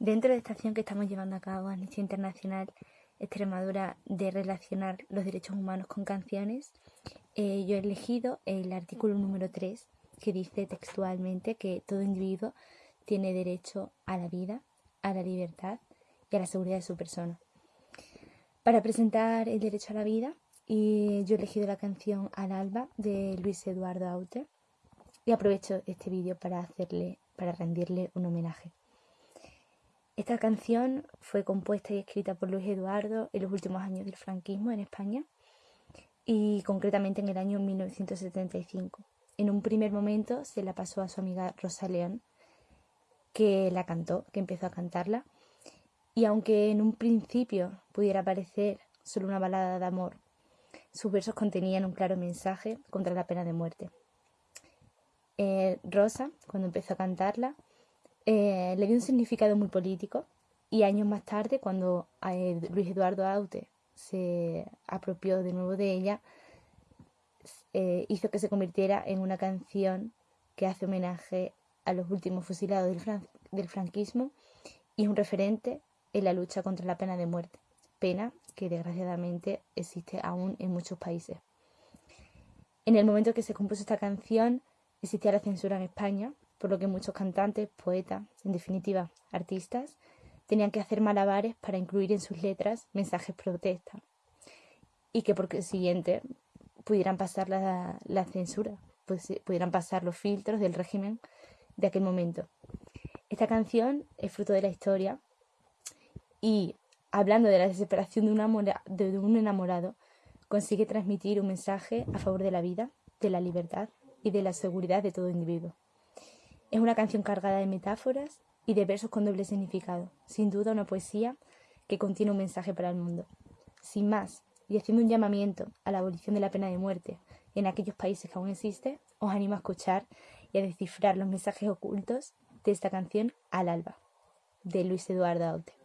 Dentro de esta acción que estamos llevando a cabo Amnistía Internacional Extremadura de relacionar los derechos humanos con canciones, eh, yo he elegido el artículo número 3 que dice textualmente que todo individuo tiene derecho a la vida, a la libertad y a la seguridad de su persona. Para presentar el derecho a la vida, y yo he elegido la canción Al alba de Luis Eduardo Aute y aprovecho este vídeo para hacerle para rendirle un homenaje. Esta canción fue compuesta y escrita por Luis Eduardo en los últimos años del franquismo en España y concretamente en el año 1975. En un primer momento se la pasó a su amiga Rosa León, que la cantó, que empezó a cantarla. Y aunque en un principio pudiera parecer solo una balada de amor, sus versos contenían un claro mensaje contra la pena de muerte. Eh, Rosa, cuando empezó a cantarla, eh, le dio un significado muy político y años más tarde, cuando eh, Luis Eduardo Aute se apropió de nuevo de ella, eh, hizo que se convirtiera en una canción que hace homenaje a los últimos fusilados del, franquismo y es un referente en la lucha contra la pena de muerte, pena que desgraciadamente existe aún en muchos países. En el momento que se compuso esta canción existía la censura en España por lo que muchos cantantes, poetas, en definitiva artistas, tenían que hacer malabares para incluir en sus letras mensajes protesta y que por consiguiente pudieran pasar la, la censura, pues, eh, pudieran pasar los filtros del régimen de aquel momento. Esta canción es fruto de la historia y hablando de la desesperación de un, de un enamorado, consigue transmitir un mensaje a favor de la vida, de la libertad y de la seguridad de todo individuo. Es una canción cargada de metáforas y de versos con doble significado, sin duda una poesía que contiene un mensaje para el mundo. Sin más, y haciendo un llamamiento a la abolición de la pena de muerte en aquellos países que aún existe, os animo a escuchar y a descifrar los mensajes ocultos de esta canción Al alba, de Luis Eduardo Aute.